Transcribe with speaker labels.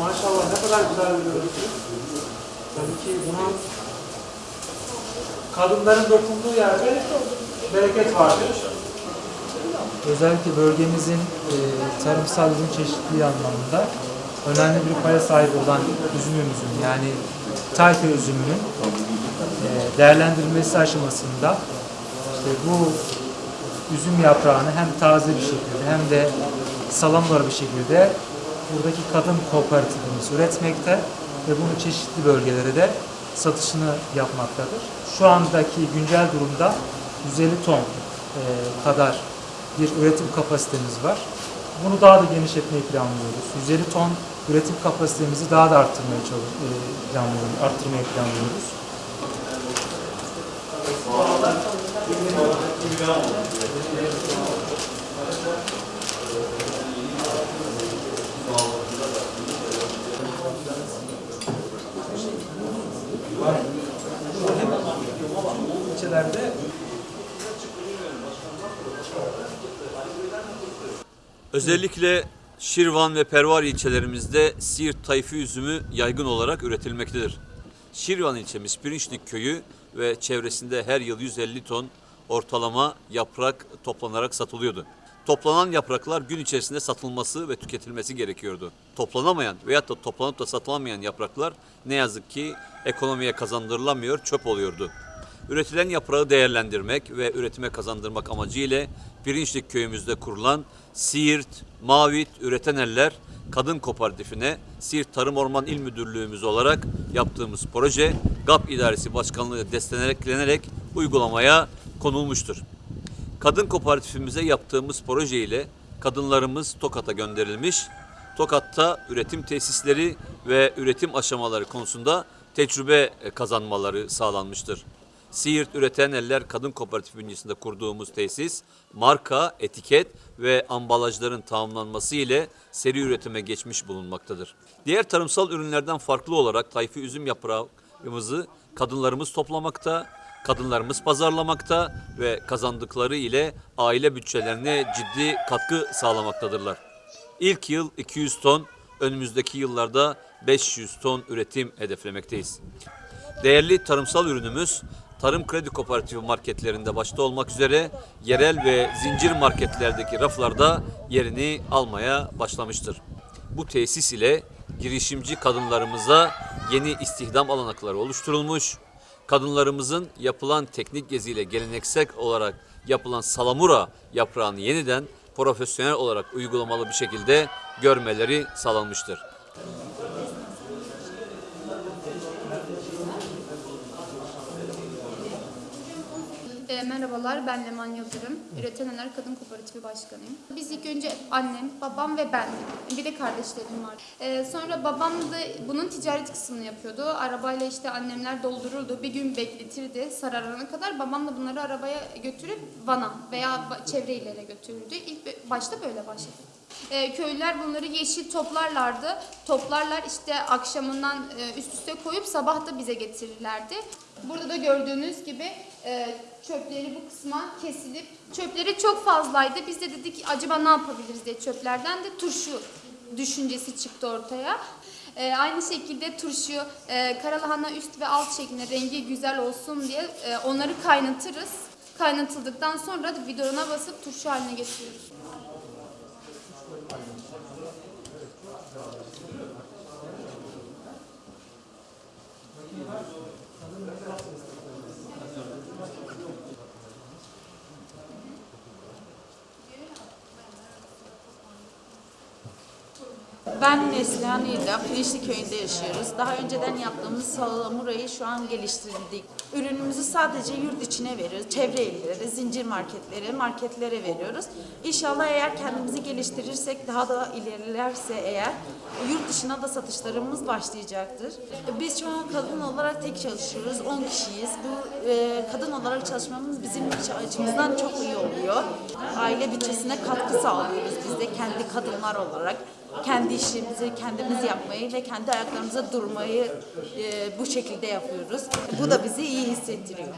Speaker 1: Maşallah ne kadar güzel bir. Tabii ki buna kadınların dokunduğu yerde bereket vardır. Özellikle bölgemizin e, tarımsal ürün çeşitliliği anlamında önemli bir paya sahip olan üzümümüzün yani tayfa üzümünün e, değerlendirilmesi aşamasında işte bu üzüm yaprağını hem taze bir şekilde hem de salamlar bir şekilde buradaki kadın kooperatifimiz üretmekte ve bunu çeşitli bölgelere de satışını yapmaktadır. Şu andaki güncel durumda 150 ton e, kadar bir üretim kapasitemiz var. Bunu daha da genişletmeyi planlıyoruz. 150 ton üretim kapasitemizi daha da arttırmaya e, planlıyoruz, arttırmayı planlıyoruz. ilçelerde
Speaker 2: Özellikle Şirvan ve Pervar ilçelerimizde Siirt tayfı üzümü yaygın olarak üretilmektedir. Şirvan ilçemiz Pirinçlik köyü ve çevresinde her yıl 150 ton ortalama yaprak toplanarak satılıyordu. Toplanan yapraklar gün içerisinde satılması ve tüketilmesi gerekiyordu. Toplanamayan veyahut da toplanıp da satılamayan yapraklar ne yazık ki ekonomiye kazandırılamıyor, çöp oluyordu. Üretilen yaprağı değerlendirmek ve üretime kazandırmak amacıyla Pirinçlik köyümüzde kurulan Siirt, Mavit, Üreten Eller Kadın Kooperatifine Siirt Tarım Orman İl Müdürlüğümüz olarak yaptığımız proje GAP İdaresi Başkanlığı desteklenerek uygulamaya konulmuştur. Kadın kooperatifimize yaptığımız proje ile kadınlarımız Tokat'a gönderilmiş. Tokat'ta üretim tesisleri ve üretim aşamaları konusunda tecrübe kazanmaları sağlanmıştır. Siirt Üreten Eller Kadın Kooperatif bünyesinde kurduğumuz tesis, marka, etiket ve ambalajların tamamlanması ile seri üretime geçmiş bulunmaktadır. Diğer tarımsal ürünlerden farklı olarak tayfı üzüm yaprağımızı kadınlarımız toplamakta, kadınlarımız pazarlamakta ve kazandıkları ile aile bütçelerine ciddi katkı sağlamaktadırlar. İlk yıl 200 ton, önümüzdeki yıllarda 500 ton üretim hedeflemekteyiz. Değerli tarımsal ürünümüz Tarım Kredi Kooperatifi marketlerinde başta olmak üzere yerel ve zincir marketlerdeki raflarda yerini almaya başlamıştır. Bu tesis ile girişimci kadınlarımıza yeni istihdam alanakları oluşturulmuş, kadınlarımızın yapılan teknik geziyle geleneksel olarak yapılan salamura yaprağını yeniden profesyonel olarak uygulamalı bir şekilde görmeleri sağlanmıştır.
Speaker 3: E, merhabalar, ben Leman Yıldırım. Üreten Ener Kadın Kooperatifi Başkanıyım. Biz ilk önce annem, babam ve ben, bir de kardeşlerim var. E, sonra babam da bunun ticaret kısmını yapıyordu. Arabayla işte annemler doldururdu, bir gün bekletirdi sararana kadar. Babam da bunları arabaya götürüp Van'a veya çevre illere götürürdü. İlk başta böyle başladı. E, köylüler bunları yeşil toplarlardı. Toplarlar işte akşamından e, üst üste koyup sabah da bize getirirlerdi. Burada da gördüğünüz gibi e, çöpleri bu kısma kesilip çöpleri çok fazlaydı. Biz de dedik acaba ne yapabiliriz diye çöplerden de turşu düşüncesi çıktı ortaya. E, aynı şekilde turşu e, karalahana üst ve alt şeklinde rengi güzel olsun diye e, onları kaynatırız. Kaynatıldıktan sonra da bidona basıp turşu haline getiriyoruz. Thank you.
Speaker 4: Ben Neslihan İlla, Pirinçli Köyü'nde yaşıyoruz. Daha önceden yaptığımız salamurayı şu an geliştirdik. Ürünümüzü sadece yurt içine veriyoruz. Çevre illere, zincir marketlere, marketlere veriyoruz. İnşallah eğer kendimizi geliştirirsek, daha da ilerlerse eğer yurt dışına da satışlarımız başlayacaktır. Biz şu an kadın olarak tek çalışıyoruz. 10 kişiyiz. Bu e, kadın olarak çalışmamız bizim açımızdan çok iyi oluyor. Aile bütçesine katkı sağlıyoruz biz de kendi kadınlar olarak. Kendi işimizi kendimiz yapmayı ve kendi ayaklarımıza durmayı e, bu şekilde yapıyoruz. Bu da bizi iyi hissettiriyor.